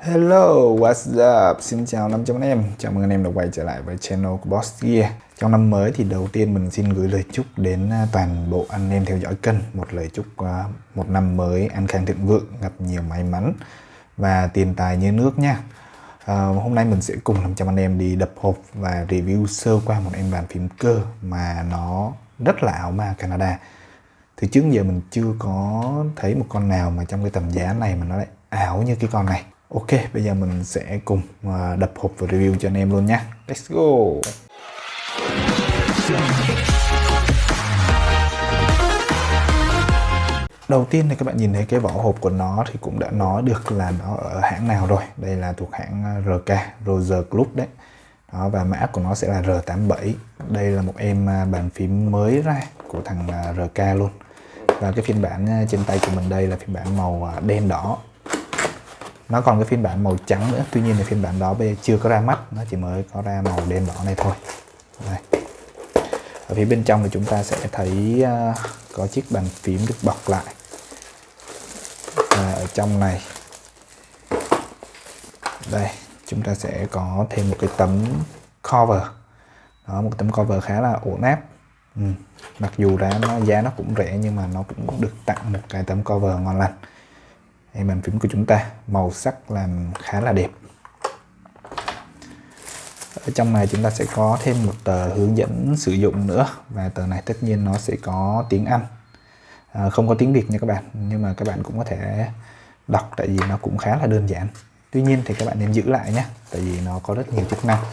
Hello, what's up? Xin chào 500 anh em, chào mừng anh em đã quay trở lại với channel của Boss Gear. Trong năm mới thì đầu tiên mình xin gửi lời chúc đến à, toàn bộ anh em theo dõi kênh. Một lời chúc à, một năm mới an khang thịnh vượng, gặp nhiều may mắn và tiền tài như nước nha. À, Hôm nay mình sẽ cùng 500 anh em đi đập hộp và review sơ qua một em bàn phím cơ mà nó rất là ảo ma Canada. Thì trước giờ mình chưa có thấy một con nào mà trong cái tầm giá này mà nó lại ảo như cái con này. Ok, bây giờ mình sẽ cùng à, đập hộp và review cho anh em luôn nhé. Let's go! Đầu tiên thì các bạn nhìn thấy cái vỏ hộp của nó thì cũng đã nói được là nó ở hãng nào rồi. Đây là thuộc hãng à, RK, Roger Club đấy. Đó, và mã của nó sẽ là R87. Đây là một em à, bàn phím mới ra của thằng RK luôn. Và cái phiên bản trên tay của mình đây là phiên bản màu đen đỏ nó còn cái phiên bản màu trắng nữa. Tuy nhiên thì phiên bản đó bây giờ chưa có ra mắt. Nó chỉ mới có ra màu đen đỏ này thôi. Đây. ở phía bên trong thì chúng ta sẽ thấy uh, có chiếc bàn phím được bọc lại. Và ở trong này đây chúng ta sẽ có thêm một cái tấm cover. Đó một tấm cover khá là ổn áp. Ừ. mặc dù ra nó giá nó cũng rẻ nhưng mà nó cũng được tặng một cái tấm cover ngon lành đây bàn phím của chúng ta màu sắc làm khá là đẹp. Ở trong này chúng ta sẽ có thêm một tờ hướng dẫn sử dụng nữa và tờ này tất nhiên nó sẽ có tiếng Anh. À, không có tiếng Việt nha các bạn nhưng mà các bạn cũng có thể đọc tại vì nó cũng khá là đơn giản. Tuy nhiên thì các bạn nên giữ lại nhé tại vì nó có rất nhiều chức năng.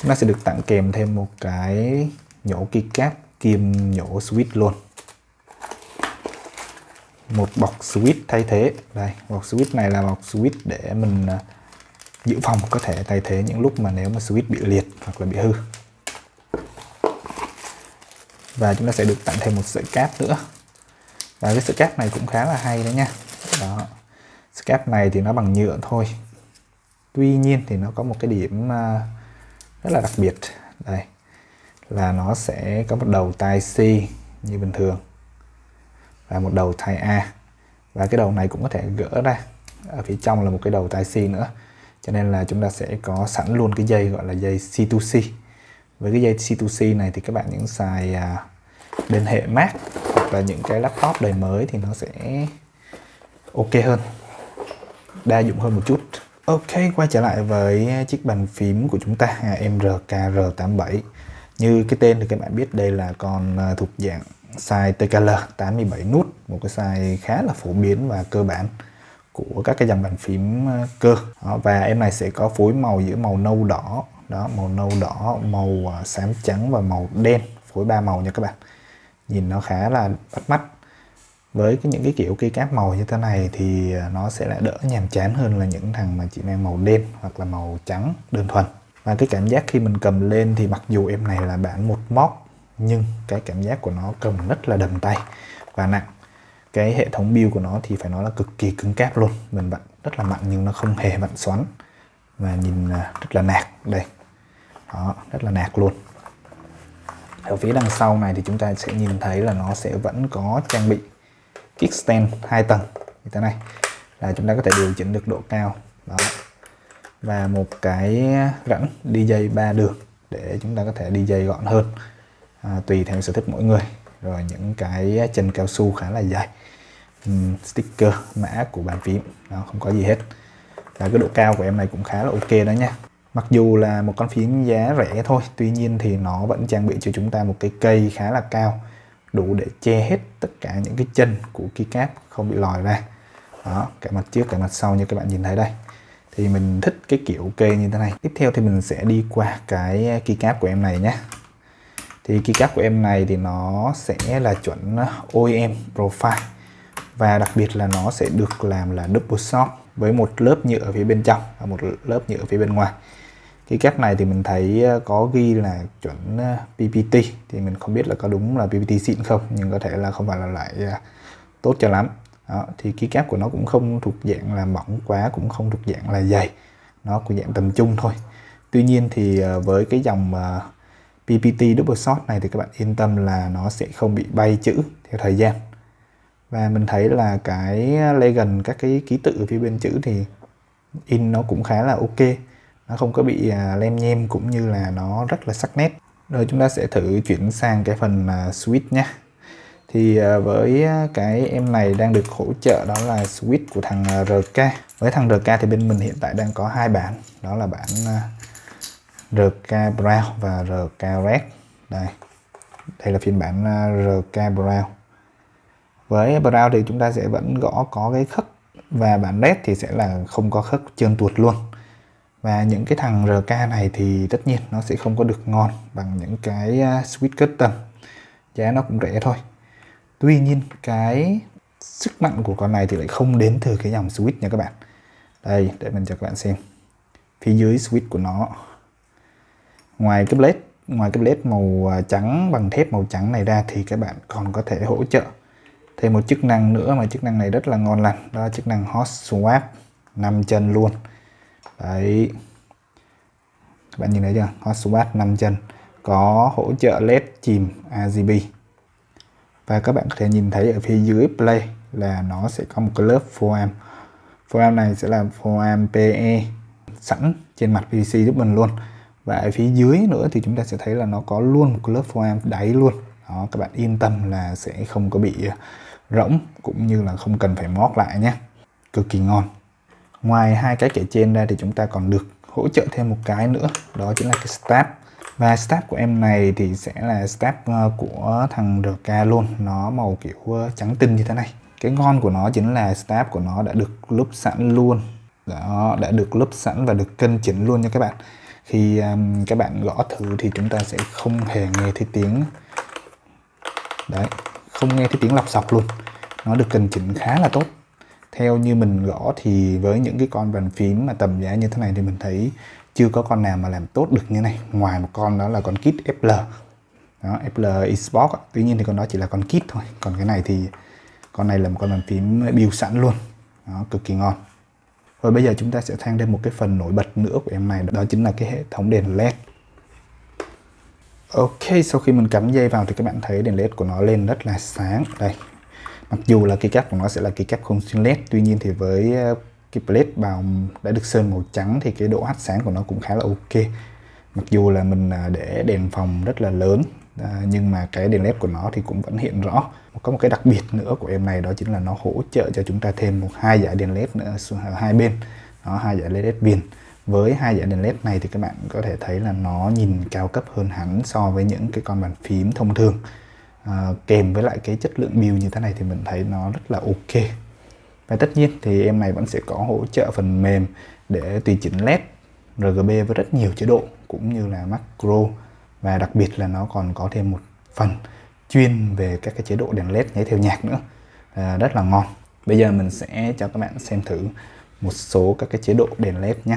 Chúng ta sẽ được tặng kèm thêm một cái nhổ keycap kim nhổ switch luôn một bọc switch thay thế. Đây bọc switch này là bọc switch để mình à, dự phòng có thể thay thế những lúc mà nếu mà switch bị liệt hoặc là bị hư. Và chúng ta sẽ được tặng thêm một sợi cáp nữa. Và cái sợi cáp này cũng khá là hay đấy nha. Đó. Sợi cáp này thì nó bằng nhựa thôi. Tuy nhiên thì nó có một cái điểm à, rất là đặc biệt. Đây, là nó sẽ có một đầu tai C như bình thường và một đầu tai A. Và cái đầu này cũng có thể gỡ ra, ở phía trong là một cái đầu tai C nữa. Cho nên là chúng ta sẽ có sẵn luôn cái dây gọi là dây C2C với cái dây C2C này thì các bạn những xài bên hệ Mac hoặc là những cái laptop đời mới thì nó sẽ ok hơn. Đa dụng hơn một chút. Ok, quay trở lại với chiếc bàn phím của chúng ta MRKR87 như cái tên thì các bạn biết đây là con à, thuộc dạng size TKL 87 nút một cái size khá là phổ biến và cơ bản của các cái dòng bàn phím ờ, cơ. Đó, và em này sẽ có phối màu giữa màu nâu đỏ. Đó màu nâu đỏ màu ờ, xám trắng và màu đen phối ba màu nha các bạn. Nhìn nó khá là bắt mắt. Với cái, những cái kiểu cây cáp màu như thế này thì ờ, nó sẽ lại đỡ nhàm chán hơn là những thằng mà chỉ mang màu đen hoặc là màu trắng đơn thuần. Và cái cảm giác khi mình cầm lên thì mặc dù em này là bản một móc nhưng cái cảm giác của nó cầm rất là đầm tay và nặng. Cái hệ thống build của nó thì phải nói là cực kỳ cứng cáp luôn. Mình vặn rất là mạnh nhưng nó không hề vặn xoắn và nhìn à, rất là nạc đây. Đó, rất là nạc luôn. Ở phía đằng sau này thì chúng ta sẽ nhìn thấy là nó sẽ vẫn có trang bị kickstand hai tầng. Như thế này, là chúng ta có thể điều chỉnh được độ cao. Đó. Và một cái rãnh đi dây ba đường để chúng ta có thể đi dây gọn hơn à, tùy theo sở thích mỗi người. Rồi những cái chân cao su khá là dài. Um, sticker mã của bàn phím. Nó không có gì hết. Và cái độ cao của em này cũng khá là ok đó nha. Mặc dù là một con phím giá rẻ thôi tuy nhiên thì nó vẫn trang bị cho chúng ta một cái cây khá là cao đủ để che hết tất cả những cái chân của keycap không bị lòi ra. Đó cả mặt trước cả mặt sau như các bạn nhìn thấy đây. Thì mình thích cái kiểu cây như thế này. Tiếp theo thì mình sẽ đi qua cái keycap của em này nhé thì keycap của em này thì nó sẽ là chuẩn OEM profile. Và đặc biệt là nó sẽ được làm là double shot với một lớp nhựa ở phía bên trong và một lớp nhựa ở phía bên ngoài. Keycap này thì mình thấy ờ, có ghi là chuẩn ờ, PPT thì mình không biết là có đúng là PPT xịn không nhưng có thể là không phải là lại ờ, tốt cho lắm. Đó, thì keycap của nó cũng không thuộc dạng là mỏng quá cũng không thuộc dạng là dày. Nó của dạng tầm trung thôi. Tuy nhiên thì với cái dòng PPT double shot này thì các bạn yên tâm là nó sẽ không bị bay chữ theo thời gian. Và mình thấy là cái legend, các cái ký tự ở phía bên chữ thì in nó cũng khá là ok. Nó không có bị à, lem nhem cũng như là nó rất là sắc nét. Rồi chúng ta sẽ thử chuyển sang cái phần à, switch nhé thì à, với cái em này đang được hỗ trợ đó là switch của thằng RK với thằng RK thì bên mình hiện tại đang có hai bản. Đó là bản RK Brown và RK Red. Đây đây là phiên bản à, RK Brown. Với Brown thì chúng ta sẽ vẫn gõ có cái khất và bản Red thì sẽ là không có khất trơn tuột luôn. Và những cái thằng RK này thì tất nhiên nó sẽ không có được ngon bằng những cái à, Sweet switch custom. Giá nó cũng rẻ thôi. Tuy nhiên cái sức mạnh của con này thì lại không đến từ cái dòng switch nha các bạn. Đây, để mình cho các bạn xem. Phía dưới switch của nó ngoài cái blade, ngoài cái blade màu à, trắng bằng thép màu trắng này ra thì các bạn còn có thể hỗ trợ thêm một chức năng nữa mà chức năng này rất là ngon lành, đó là chức năng hot swap 5 chân luôn. Đấy. Các bạn nhìn thấy chưa? Hot swap 5 chân. Có hỗ trợ led chìm RGB và các bạn có thể nhìn thấy ở phía dưới play là nó sẽ có một cái lớp foam foam này sẽ là foam PE sẵn trên mặt PVC giúp mình luôn và ở phía dưới nữa thì chúng ta sẽ thấy là nó có luôn một lớp foam đáy luôn. Đó, các bạn yên tâm là sẽ không có bị ờ, rỗng cũng như là không cần phải mót lại nhé. Cực kỳ ngon. Ngoài hai cái kể trên ra thì chúng ta còn được hỗ trợ thêm một cái nữa, đó chính là cái stab. Và stab của em này thì sẽ là stab ờ, của thằng RK luôn. Nó màu kiểu ờ, trắng tinh như thế này. Cái ngon của nó chính là stab của nó đã được lúp sẵn luôn. Đó, đã được lúp sẵn và được cân chỉnh luôn nha các bạn khi um, các bạn gõ thử thì chúng ta sẽ không hề nghe thấy tiếng. Đấy không nghe thấy tiếng lọc sọc luôn. Nó được cân chỉnh khá là tốt. Theo như mình gõ thì với những cái con bàn phím mà tầm giá như thế này thì mình thấy chưa có con nào mà làm tốt được như này. Ngoài một con đó là con kit FL đó, FL Xbox tuy nhiên thì con đó chỉ là con kit thôi. Còn cái này thì con này là một con bàn phím build sẵn luôn. Đó, cực kỳ ngon rồi bây giờ chúng ta sẽ thang thêm một cái phần nổi bật nữa của em này đó chính là cái hệ thống đèn led. Ok, sau khi mình cắm dây vào thì các bạn thấy đèn led của nó lên rất là sáng. Đây mặc dù là cái cáp của nó sẽ là cái cáp không xuyên led tuy nhiên thì với ờ, cái plate bào đã được sơn màu trắng thì cái độ hắt sáng của nó cũng khá là ok. Mặc dù là mình à, để đèn phòng rất là lớn à, nhưng mà cái đèn led của nó thì cũng vẫn hiện rõ có một cái đặc biệt nữa của em này đó chính là nó hỗ trợ cho chúng ta thêm một hai dải đèn led nữa ở à, hai bên. Đó hai dải led viền. Với hai dải đèn led này thì các bạn có thể thấy là nó nhìn cao cấp hơn hẳn so với những cái con bàn phím thông thường. À, kèm với lại cái chất lượng build như thế này thì mình thấy nó rất là ok. Và tất nhiên thì em này vẫn sẽ có hỗ trợ phần mềm để tùy chỉnh led RGB với rất nhiều chế độ cũng như là macro. Và đặc biệt là nó còn có thêm một phần chuyên về các cái chế độ đèn led nháy theo nhạc nữa. À, rất là ngon. Bây giờ mình sẽ cho các bạn xem thử một số các cái chế độ đèn led nhé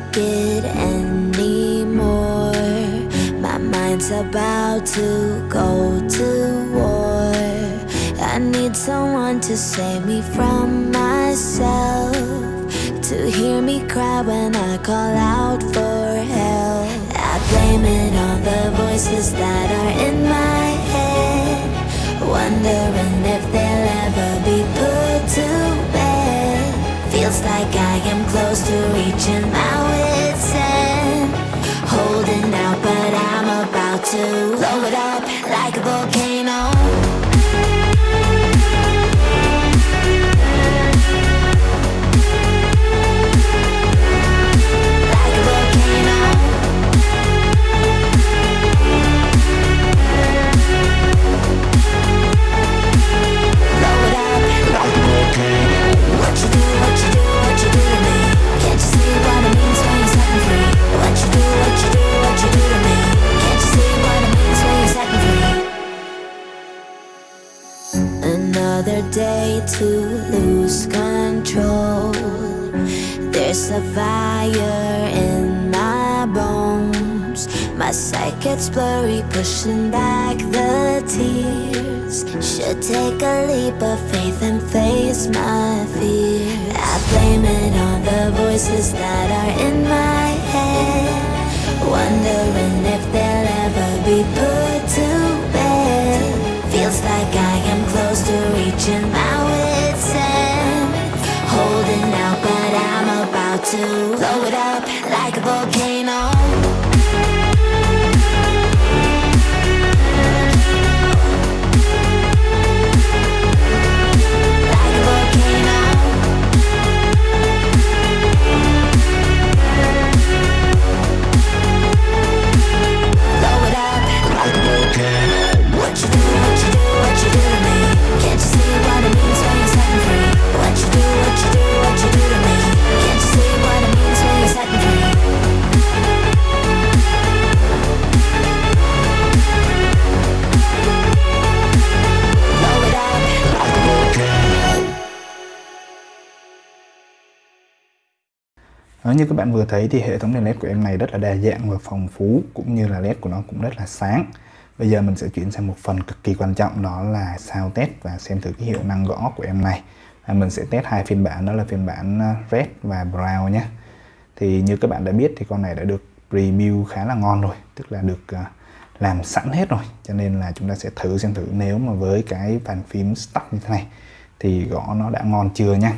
take it anymore. My mind's about to go to war. I need someone to save me from myself To hear me cry when I call out for help. I blame it on the voices that are in my head Wondering if they'll ever be put to Feels like I am close to reaching my wit's end. Holding out but I'm about to blow it up like a volcano My sight gets blurry, pushing back the tears. Should take a leap of faith and face my fear. I blame it on the voices that are in my head. Wondering if they'll ever be put to bed. Feels like I am close to reaching my wit's end. Holding out but I'm about to blow it up like a volcano Đó, như các bạn vừa thấy thì hệ thống đèn led của em này rất là đa dạng và phong phú cũng như là led của nó cũng rất là sáng. Bây giờ mình sẽ chuyển sang một phần cực kỳ quan trọng đó là sao test và xem thử cái hiệu năng gõ của em này. À, mình sẽ test hai phiên bản đó là phiên bản à, red và brown nhé. Thì như các bạn đã biết thì con này đã được review khá là ngon rồi tức là được à, làm sẵn hết rồi. Cho nên là chúng ta sẽ thử xem thử nếu mà với cái bàn phím stock như thế này thì gõ nó đã ngon chưa nha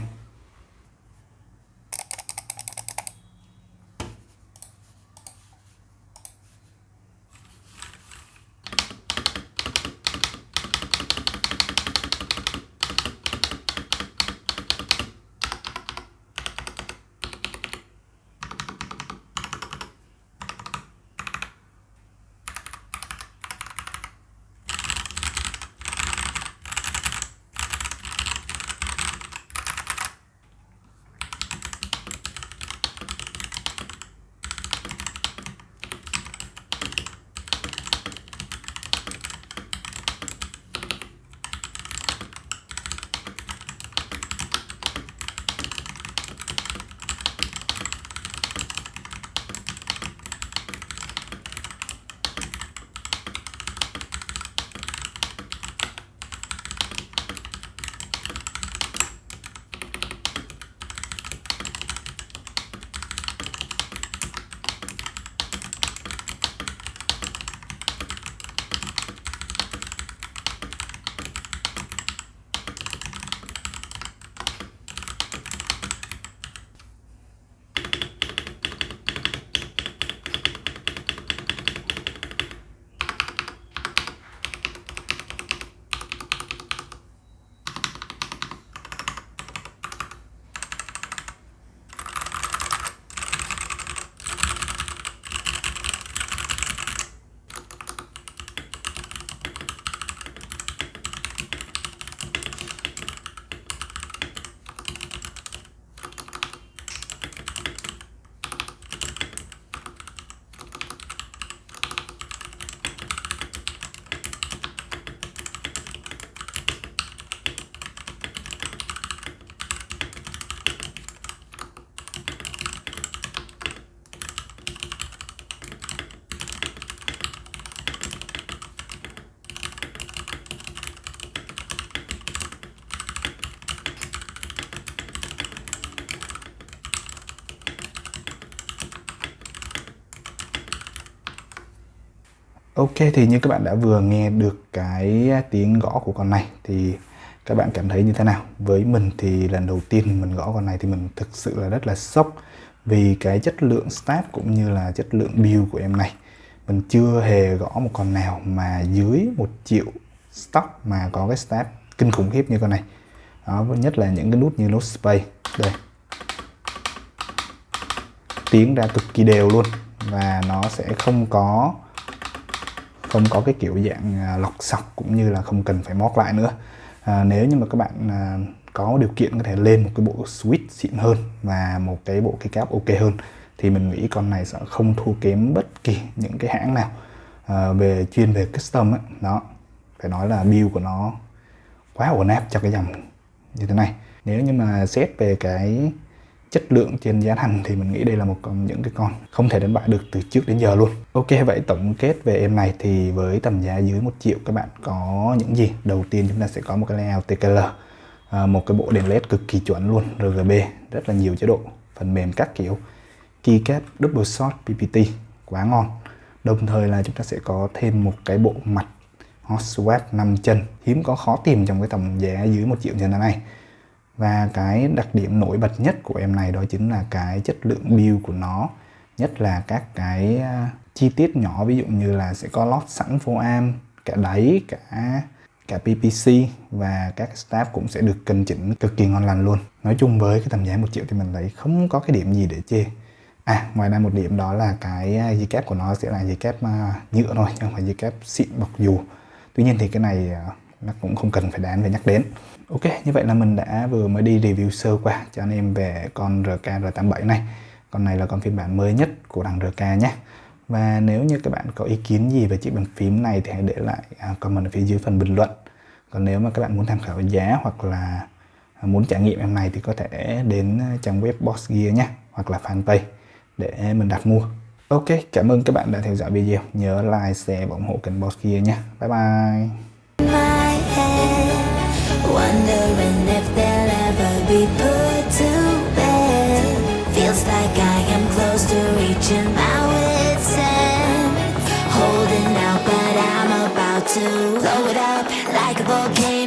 Ok, thì như các bạn đã vừa nghe được cái tiếng gõ của con này, thì các bạn cảm thấy như thế nào? Với mình thì lần đầu tiên mình gõ con này thì mình thực sự là rất là sốc vì cái chất lượng stab cũng như là chất lượng build của em này. mình chưa hề gõ một con nào mà dưới một triệu stock mà có cái stat kinh khủng khiếp như con này đó, nhất là những cái nút như nút space đây tiếng ra cực kỳ đều luôn và nó sẽ không có không có cái kiểu dạng à, lọc sọc cũng như là không cần phải móc lại nữa à, nếu như mà các bạn à, có điều kiện có thể lên một cái bộ switch xịn hơn và một cái bộ cái cáp ok hơn thì mình nghĩ con này sẽ không thua kém bất kỳ những cái hãng nào à, về chuyên về custom ấy. đó phải nói là build của nó quá ổn áp cho cái dòng như thế này nếu như mà xét về cái chất lượng trên giá thành thì mình nghĩ đây là một trong những cái con không thể đánh bại được từ trước đến giờ luôn. Ok vậy tổng kết về em này thì với tầm giá dưới một triệu các bạn có những gì? Đầu tiên chúng ta sẽ có một cái layout TKL à, một cái bộ đèn led cực kỳ chuẩn luôn RGB rất là nhiều chế độ phần mềm các kiểu. Keycap double shot PPT quá ngon. Đồng thời là chúng ta sẽ có thêm một cái bộ mặt hot swap 5 chân. Hiếm có khó tìm trong cái tầm giá dưới một triệu như thế này và cái đặc điểm nổi bật nhất của em này đó chính là cái chất lượng build của nó. Nhất là các cái à, chi tiết nhỏ ví dụ như là sẽ có lót sẵn foam am cả đáy cả cả PPC và các staff cũng sẽ được cân chỉnh cực kỳ ngon lành luôn. Nói chung với cái tầm giá một triệu thì mình thấy không có cái điểm gì để chê. À, ngoài ra một điểm đó là cái à, dây kép của nó sẽ là dây kép à, nhựa thôi, chứ không phải dây kép xịn bọc dù. Tuy nhiên thì cái này nó cũng không cần phải đáng phải nhắc đến. Ok, như vậy là mình đã vừa mới đi review sơ qua cho anh em về con RK R87 này. Con này là con phiên bản mới nhất của đằng RK nhé. Và nếu như các bạn có ý kiến gì về chiếc bàn phím này thì hãy để lại à, comment ở phía dưới phần bình luận. Còn nếu mà các bạn muốn tham khảo giá hoặc là muốn trải nghiệm em này thì có thể đến à, trang web Boss Gear nhé hoặc là fanpage để mình đặt mua. Ok, cảm ơn các bạn đã theo dõi video. Nhớ like, share và ủng hộ kênh Boss Gear nhé. Bye bye. Wondering if they'll ever be put to bed. Feels like I am close to reaching my wit's end. Holding out, but I'm about to blow it up like a volcano.